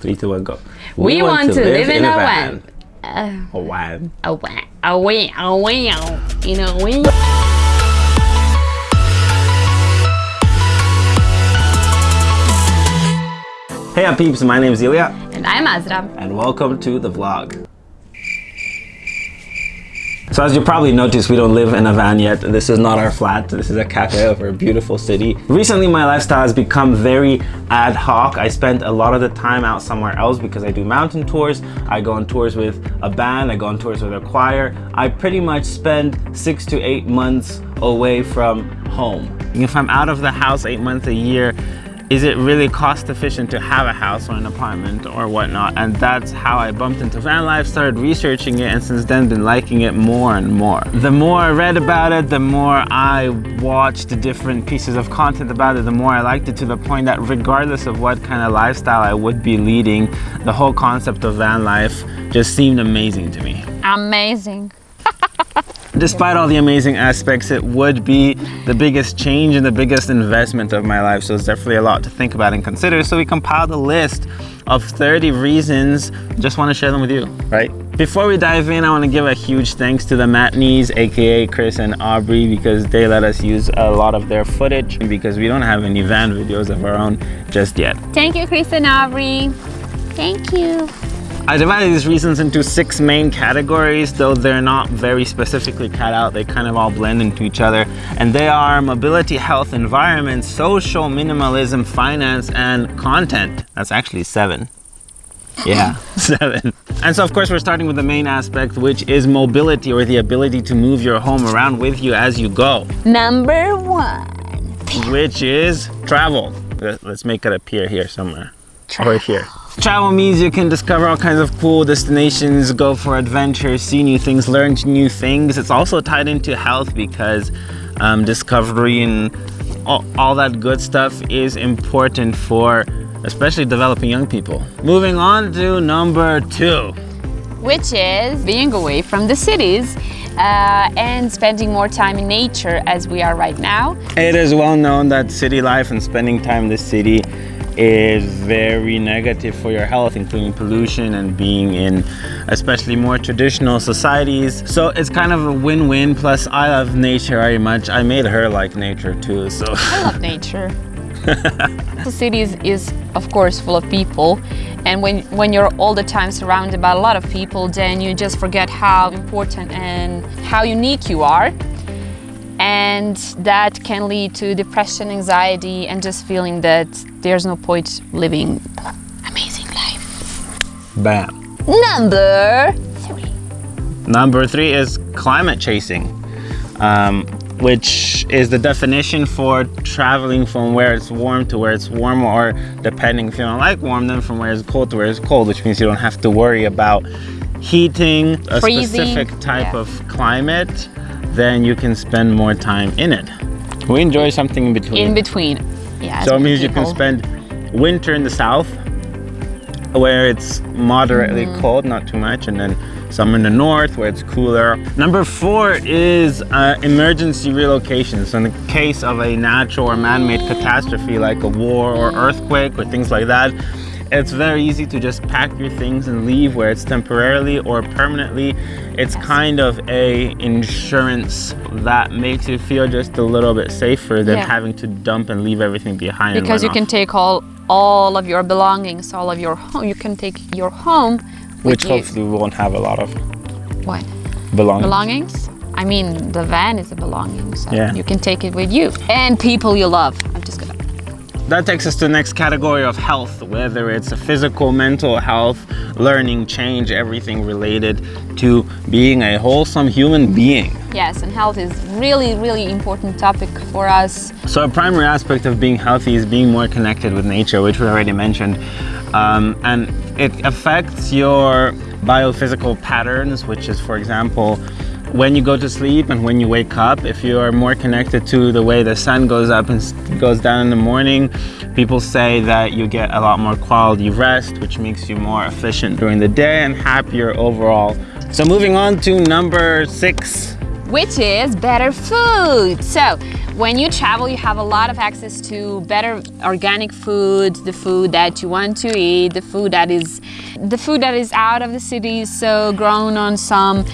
Three, two, one, go. We, want, to live, in a van. van. Uh, a van. A van. A van. A van. In a van. Hey up peeps, my name is Ilya And I'm Azra. and welcome to the vlog. So as you probably noticed, we don't live in a van yet. This is not our flat. This is a cafe of our beautiful city. Recently, my lifestyle has become very ad hoc. I spend a lot of the time out somewhere else because I do mountain tours. I go on tours with a band. I go on tours with a choir. I pretty much spend six to eight months away from home. If I'm out of the house eight months a year, is it really cost efficient to have a house or an apartment or whatnot? And that's how I bumped into van life started researching it and since then been liking it more and more. The more I read about it the more I watched different pieces of content about it the more I liked it to the point that regardless of what kind of lifestyle I would be leading the whole concept of van life just seemed amazing to me. Amazing. Despite all the amazing aspects, it would be the biggest change and the biggest investment of my life. So it's definitely a lot to think about and consider. So we compiled a list of 30 reasons. Just want to share them with you, right? Before we dive in, I want to give a huge thanks to the Matneys, aka Chris and Aubrey, because they let us use a lot of their footage because we don't have any van videos of our own just yet. Thank you, Chris and Aubrey. Thank you. I divided these reasons into six main categories, though they're not very specifically cut out. They kind of all blend into each other. And they are mobility, health, environment, social, minimalism, finance, and content. That's actually seven. Yeah, seven. And so of course we're starting with the main aspect, which is mobility or the ability to move your home around with you as you go, Number one. which is travel. Let- Let's make it appear here somewhere. Or here. Travel means you can discover all kinds of cool destinations, go for adventures, see new things, learn new things. It's also tied into health because um, discovery and all, all that good stuff is important for especially developing young people. Moving on to number two. Which is being away from the cities uh, and spending more time in nature as we are right now. It is well known that city life and spending time in the city is very negative for your health, including pollution and being in especially more traditional societies. So it's kind of a win-win. Plus, I love nature very much. I made her like nature too. So I love nature. the city is, is of course full of people and when when you're all the time surrounded by a lot of people then you just forget how important and how unique you are and that can lead to depression anxiety and just feeling that there's no point living amazing life bam. number three Number three is climate chasing, um, which is the definition for traveling from where it's warm to where it's warm, or depending if you don't like warm, then from where it's cold to where it's cold, which means you don't have to worry about heating a Freezing, specific type yeah. of climate, then you can spend more time in it. We enjoy something in between. in between yeah so it means you can spend winter in the south where it's moderately Mm-hmm. cold, not too much, and then summer in the north where it's cooler. Number four is uh, emergency relocation. So in the case of a natural or man-made catastrophe like a war or earthquake or things like that, it's very easy to just pack your things and leave where it's temporarily or permanently. It's kind of a insurance that makes you feel just a little bit safer than Yeah. having to dump and leave everything behind. because you can take all all of your belongings all of your home you can take your home which you. hopefully we won't have a lot of what belongings. belongings i mean the van is a belonging so Yeah. you can take it with you and people you love i'm just gonna That takes us to the next category of health, whether it's a physical, mental health, learning, change, everything related to being a wholesome human being. yes and health is really really important topic for us So a primary aspect of being healthy is being more connected with nature, which we already mentioned. Um, and it affects your biophysical patterns, which is, for example, when you go to sleep and when you wake up, if you are more connected to the way the sun goes up and goes down in the morning, people say that you get a lot more quality rest, which makes you more efficient during the day and happier overall. So moving on to number six, which is better food. So when you travel, you have a lot of access to better organic food, the food that you want to eat, the food that is the food that is out of the cities, so grown on some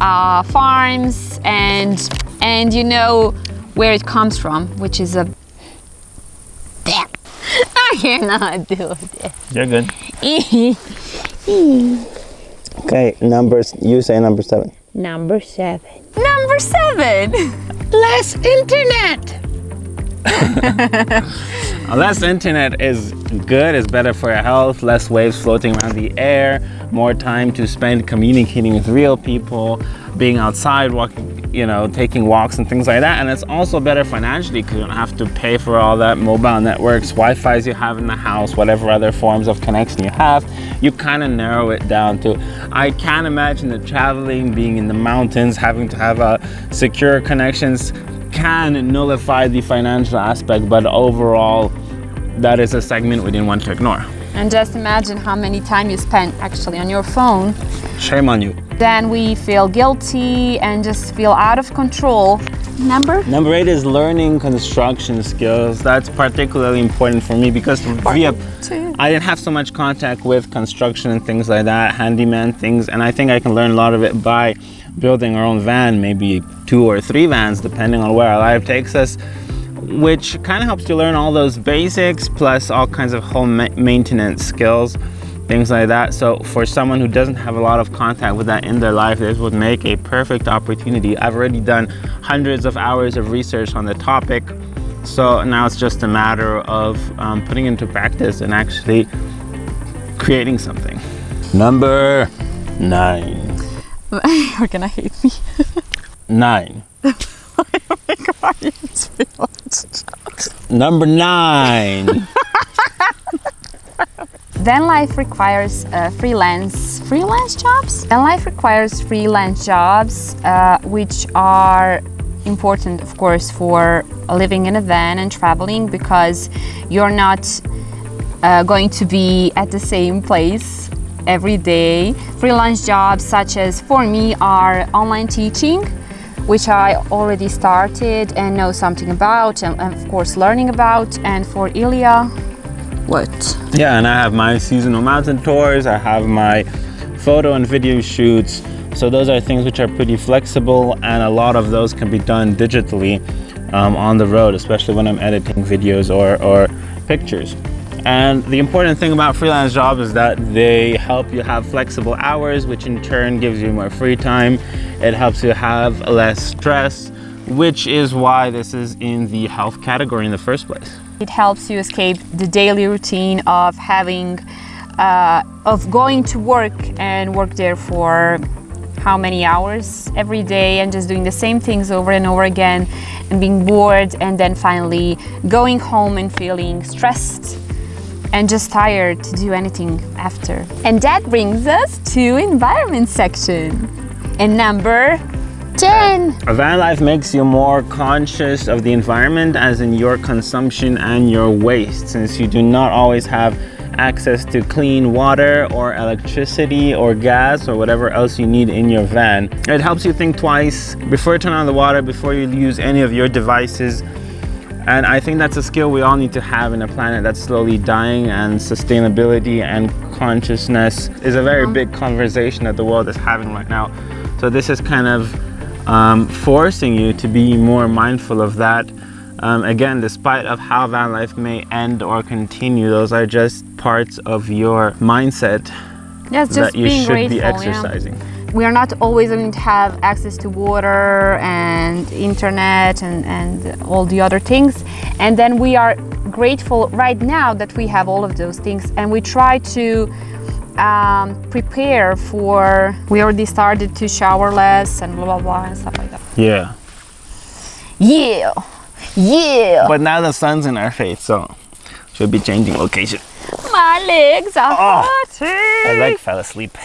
uh, farms, and and you know where it comes from, which is a. I cannot do it. You're good. Okay, numbers. You say number seven. Number seven. Number seven. Less internet. Less internet is good, it's better for your health, less waves floating around the air, more time to spend communicating with real people, being outside, walking, you know, taking walks and things like that. And it's also better financially because you don't have to pay for all that mobile networks, Wi-Fi's you have in the house, whatever other forms of connection you have. You kind of narrow it down to, I can't imagine that traveling, being in the mountains, having to have a secure connections can nullify the financial aspect, but overall, that is a segment we didn't want to ignore. And just imagine how many time you spend actually on your phone. Shame on you. Then we feel guilty and just feel out of control. Number? Number eight is learning construction skills. That's particularly important for me because via I didn't have so much contact with construction and things like that, handyman things, and I think I can learn a lot of it by building our own van, maybe two or three vans, depending on where our life takes us, which kind of helps you learn all those basics plus all kinds of home ma maintenance skills, things like that. So for someone who doesn't have a lot of contact with that in their life, this would make a perfect opportunity. I've already done hundreds of hours of research on the topic. So now it's just a matter of um, putting into practice and actually creating something. Number nine. You're gonna hate me. Nine. Number nine. Van life requires uh, freelance freelance jobs. Van life requires freelance jobs, uh, which are important, of course, for living in a van and traveling because you're not uh, going to be at the same place every day. Freelance jobs, such as for me, are online teaching, which I already started and know something about, and, and of course, learning about. And for Ilya, what? Yeah, and I have my seasonal mountain tours. I have my photo and video shoots. So those are things which are pretty flexible and a lot of those can be done digitally um, on the road, especially when I'm editing videos or, or pictures. And the important thing about freelance jobs is that they help you have flexible hours, which in turn gives you more free time. It helps you have less stress, which is why this is in the health category in the first place. It helps you escape the daily routine of having, uh, of going to work and work there for how many hours every day and just doing the same things over and over again and being bored and then finally going home and feeling stressed and just tired to do anything after. And that brings us to environment section. And number 10. A van life makes you more conscious of the environment as in your consumption and your waste since you do not always have access to clean water or electricity or gas or whatever else you need in your van. It helps you think twice before you turn on the water, before you use any of your devices. And I think that's a skill we all need to have in a planet that's slowly dying and sustainability and consciousness is a very big conversation that the world is having right now. So this is kind of um, forcing you to be more mindful of that. Um, again, despite of how van life may end or continue, those are just parts of your mindset just that you should grateful. be yeah. Exercising. We are not always going to have access to water and internet and, and all the other things. And then we are grateful right now that we have all of those things and we try to um, prepare for, we already started to shower less and blah, blah, blah and stuff like that. Yeah. Yeah, yeah. But now the sun's in our face, so should be changing location. My legs are Oh, hurting. I like fell asleep.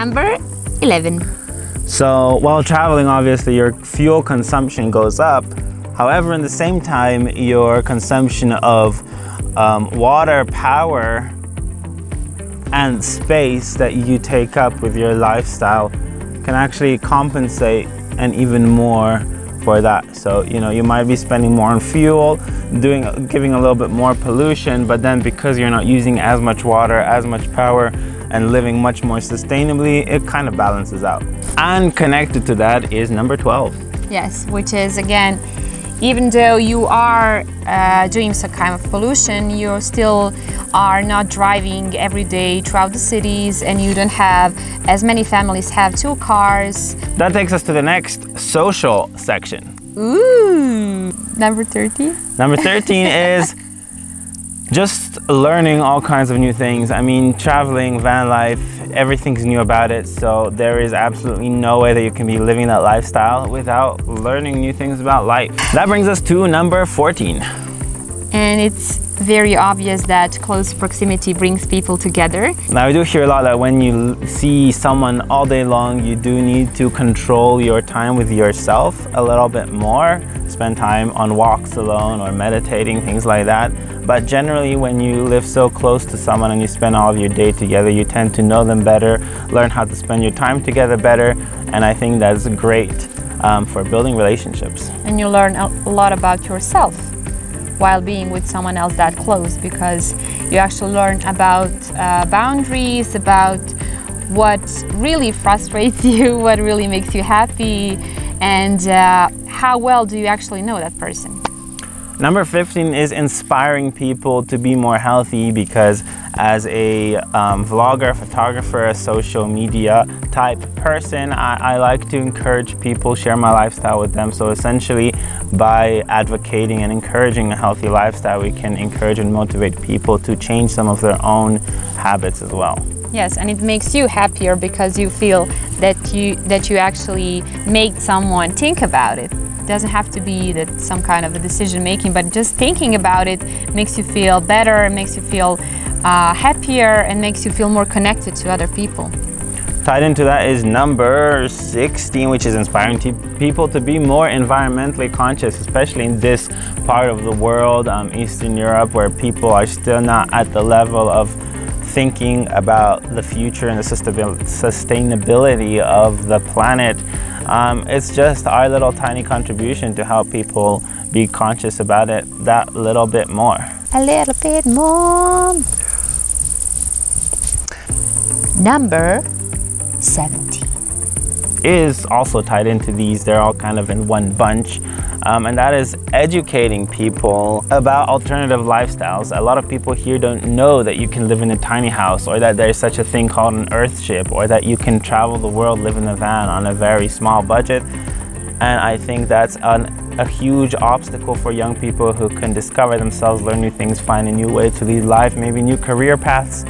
Number 11. So while traveling, obviously your fuel consumption goes up. However, in the same time, your consumption of um, water, power and space that you take up with your lifestyle can actually compensate and even more for that. So, you know, you might be spending more on fuel, doing giving a little bit more pollution, but then because you're not using as much water, as much power, and living much more sustainably, it kind of balances out. And connected to that is number 12. Yes, which is again, even though you are uh, doing some kind of pollution, you still are not driving every day throughout the cities and you don't have as many families have two cars. That takes us to the next social section. Ooh, number 13. Number 13 is just learning all kinds of new things. I mean, traveling, van life, everything's new about it. So there is absolutely no way that you can be living that lifestyle without learning new things about life. That brings us to number 14. And it's very obvious that close proximity brings people together. Now I do hear a lot that when you see someone all day long, you do need to control your time with yourself a little bit more. Spend time on walks alone or meditating, things like that. But generally when you live so close to someone and you spend all of your day together, you tend to know them better, learn how to spend your time together better. And I think that's great um, for building relationships. And you learn a lot about yourself while being with someone else that close because you actually learn about uh, boundaries, about what really frustrates you, what really makes you happy, and uh, how well do you actually know that person. Number 15 is inspiring people to be more healthy because as a um, vlogger, photographer, a social media type person, I, I, like to encourage people, share my lifestyle with them. So essentially by advocating and encouraging a healthy lifestyle, we can encourage and motivate people to change some of their own habits as well. Yes, and it makes you happier because you feel that you that you actually make someone think about it It doesn't have to be that some kind of a decision making, but just thinking about it makes you feel better, makes you feel uh, happier, and makes you feel more connected to other people. Tied into that is number 16, which is inspiring people to be more environmentally conscious, especially in this part of the world, um, Eastern Europe, where people are still not at the level of thinking about the future and the sustainability of the planet. Um, it's just our little tiny contribution to help people be conscious about it that little bit more. A little bit more. Number 17 is also tied into these. They're all kind of in one bunch um, and that is educating people about alternative lifestyles. A lot of people here don't know that you can live in a tiny house or that there's such a thing called an earthship or that you can travel the world, live in a van on a very small budget. And I think that's an, a huge obstacle for young people who can discover themselves, learn new things, find a new way to lead life, maybe new career paths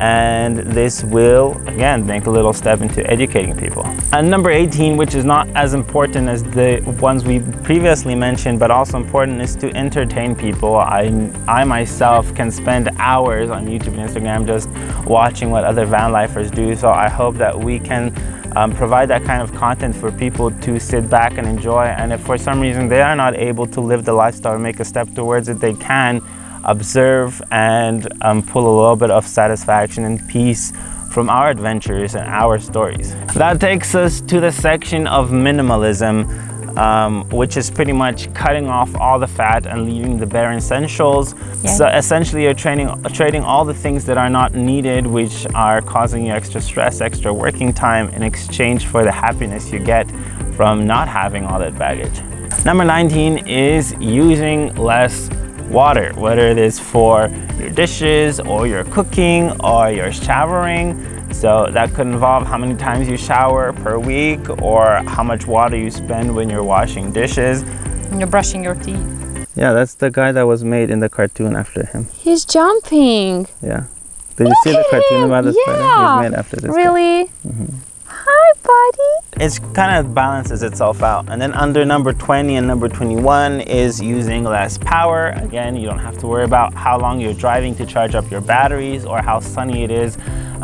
and this will again make a little step into educating people. And number 18, which is not as important as the ones we previously mentioned, but also important is to entertain people. I, I myself can spend hours on YouTube and Instagram just watching what other van lifers do. So I hope that we can um, provide that kind of content for people to sit back and enjoy. And if for some reason they are not able to live the lifestyle or make a step towards it, they can observe and um, pull a little bit of satisfaction and peace from our adventures and our stories. That takes us to the section of minimalism, um, which is pretty much cutting off all the fat and leaving the bare essentials. Yeah. So essentially you're trading, trading all the things that are not needed, which are causing you extra stress, extra working time in exchange for the happiness you get from not having all that baggage. Number 19 is using less water, whether it is for your dishes or your cooking or your showering. So that could involve how many times you shower per week or how much water you spend when you're washing dishes. When you're brushing your teeth. Yeah, that's the guy that was made in the cartoon after him. He's jumping. Yeah. Did you see the cartoon about this yeah. spider? He's made after this Really? Mm-hmm. It kind of balances itself out. And then under number 20 and number 21 is using less power. Again, you don't have to worry about how long you're driving to charge up your batteries or how sunny it is.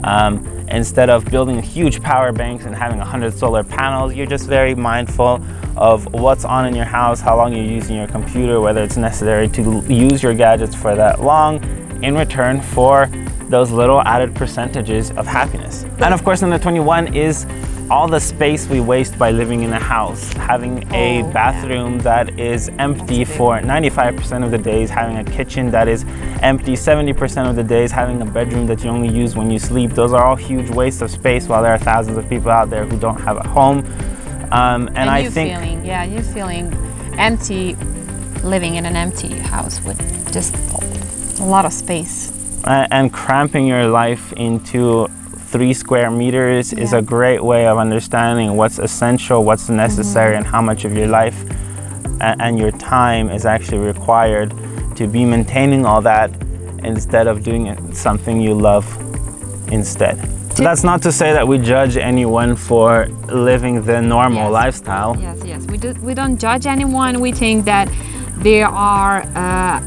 Um, instead of building huge power banks and having 100 solar panels, you're just very mindful of what's on in your house, how long you're using your computer, whether it's necessary to use your gadgets for that long in return for those little added percentages of happiness. And of course, number 21 is all the space we waste by living in a house, having a Oh, bathroom that is empty for 95% of the days, having a kitchen that is empty 70% of the days, having a bedroom that you only use when you sleep. Those are all huge wastes of space while there are thousands of people out there who don't have a home. Um, and, And, I think feeling, yeah, you feeling empty, living in an empty house with just a lot of space. uh, and cramping your life into three square meters is a great way of understanding what's essential, what's necessary, Mm-hmm. and how much of your life and your time is actually required to be maintaining all that instead of doing something you love instead. So that's not to say that we judge anyone for living the normal Yes. lifestyle. Yes, yes. We do. We don't judge anyone. We think that there are uh,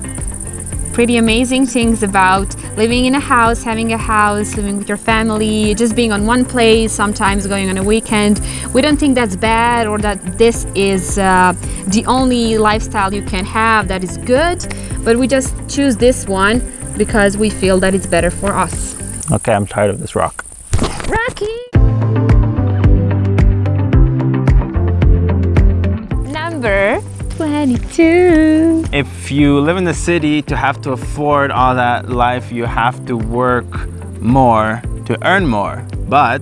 pretty amazing things about living in a house, having a house, living with your family, just being on one place. Sometimes going on a weekend. We don't think that's bad or that this is uh, the only lifestyle you can have that is good. But we just choose this one because we feel that it's better for us. Okay, I'm tired of this rock. Rocky. 22. If you live in the city, to have to afford all that life, you have to work more to earn more. But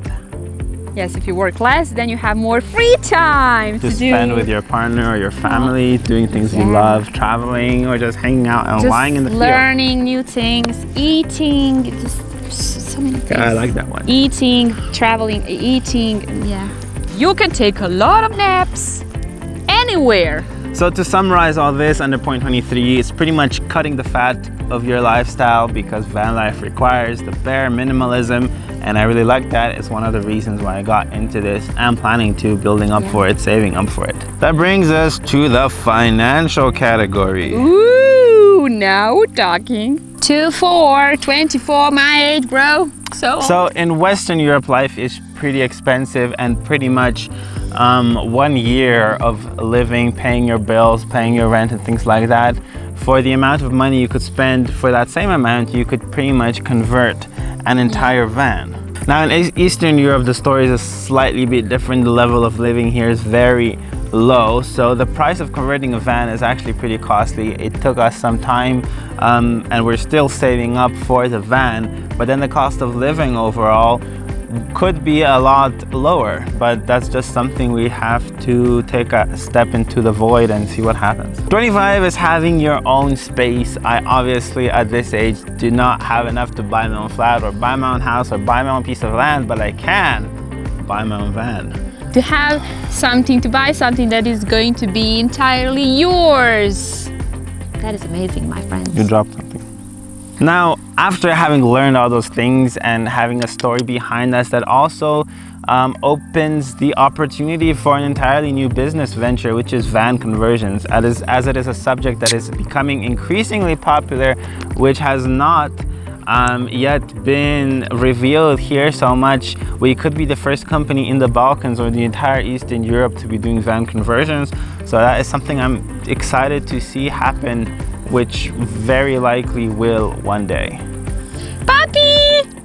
Yes, if you work less, then you have more free time to to, spend do with your partner or your family, uh-huh. doing things you love, traveling, or just hanging out and just lying in the field. learning new things, eating, just so many things. Yeah, I like that one. Eating, traveling, eating, yeah. You can take a lot of naps anywhere. So to summarize all this under point 23, it's pretty much cutting the fat of your lifestyle because van life requires the bare minimalism and I really like that. It's one of the reasons why I got into this and planning to building up for it, saving up for it. That brings us to the financial category. Ooh, now we're talking. 2, 4, 24, my age, bro. So, So in Western Europe, life is pretty expensive and pretty much um, one year of living, paying your bills, paying your rent and things like that, for the amount of money you could spend for that same amount, you could pretty much convert an entire van. Now in Eastern Europe, the story is a slightly bit different. The level of living here is very low. So the price of converting a van is actually pretty costly. It took us some time um, and we're still saving up for the van. But then the cost of living overall could be a lot lower, but that's just something we have to take a step into the void and see what happens. 25 is having your own space. I obviously at this age do not have enough to buy my own flat or buy my own house or buy my own piece of land, but I can buy my own van. to have something, to buy something that is going to be entirely yours. That is amazing, my friends. You dropped something. Now, after having learned all those things and having a story behind us that also um, opens the opportunity for an entirely new business venture, which is van conversions, as, as it is a subject that is becoming increasingly popular, which has not um, yet been revealed here so much. We could be the first company in the Balkans or the entire Eastern Europe to be doing van conversions. So that is something I'm excited to see happen, which very likely will one day. Puppy!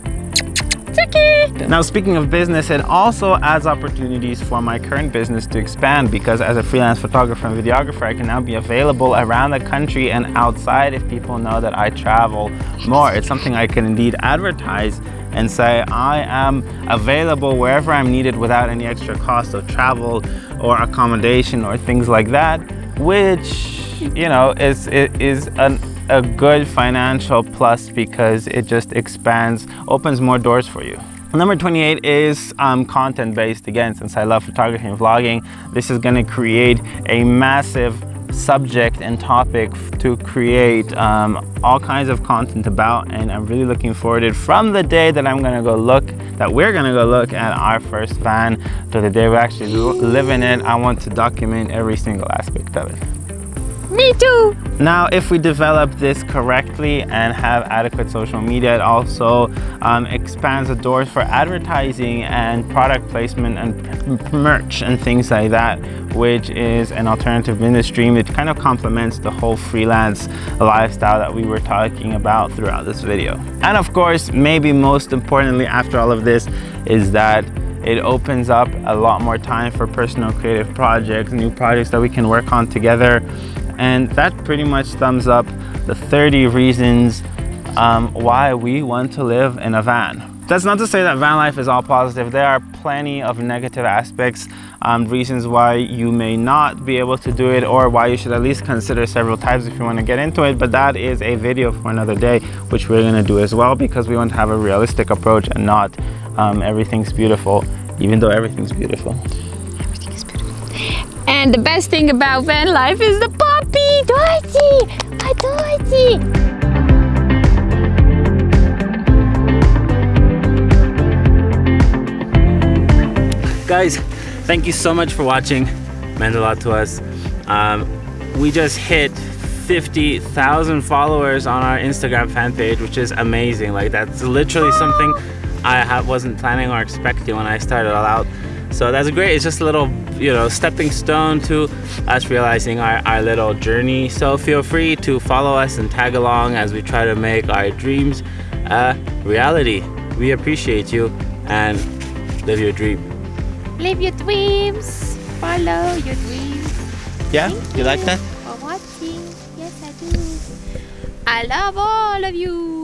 Now, speaking of business, it also adds opportunities for my current business to expand because as a freelance photographer and videographer, I can now be available around the country and outside if people know that I travel more. It's something I can indeed advertise and say I am available wherever I'm needed without any extra cost of travel or accommodation or things like that, which, you know, is, is an a good financial plus because it just expands, opens more doors for you. Number 28 is um, content based. Again, since I love photography and vlogging, this is going to create a massive subject and topic to create um, all kinds of content about and I'm really looking forward to it from the day that I'm gonna go look that we're gonna go look at our first van to the day we actually live in it I want to document every single aspect of it Me too. Now, if we develop this correctly and have adequate social media, it also um, expands the doors for advertising and product placement and merch and things like that, which is an alternative business stream. It kind of complements the whole freelance lifestyle that we were talking about throughout this video. And of course, maybe most importantly after all of this is that it opens up a lot more time for personal creative projects, new projects that we can work on together and that pretty much sums up the 30 reasons um, why we want to live in a van. That's not to say that van life is all positive. There are plenty of negative aspects, um, reasons why you may not be able to do it or why you should at least consider several types if you want to get into it. But that is a video for another day, which we're going to do as well because we want to have a realistic approach and not um, everything's beautiful, even though everything's beautiful. And the best thing about van life is the puppy, Dorothy, my Dorothy. Guys, thank you so much for watching. Meant a lot to us. Um, we just hit 50,000 followers on our Instagram fan page, which is amazing. Like that's literally something I wasn't planning or expecting when I started all out. So that's great. It's just a little, you know, stepping stone to us realizing our, our little journey. So feel free to follow us and tag along as we try to make our dreams a reality. We appreciate you and live your dream. Live your dreams. Follow your dreams. Yeah, Thank you like that? For watching. Yes, I do. I love all of you.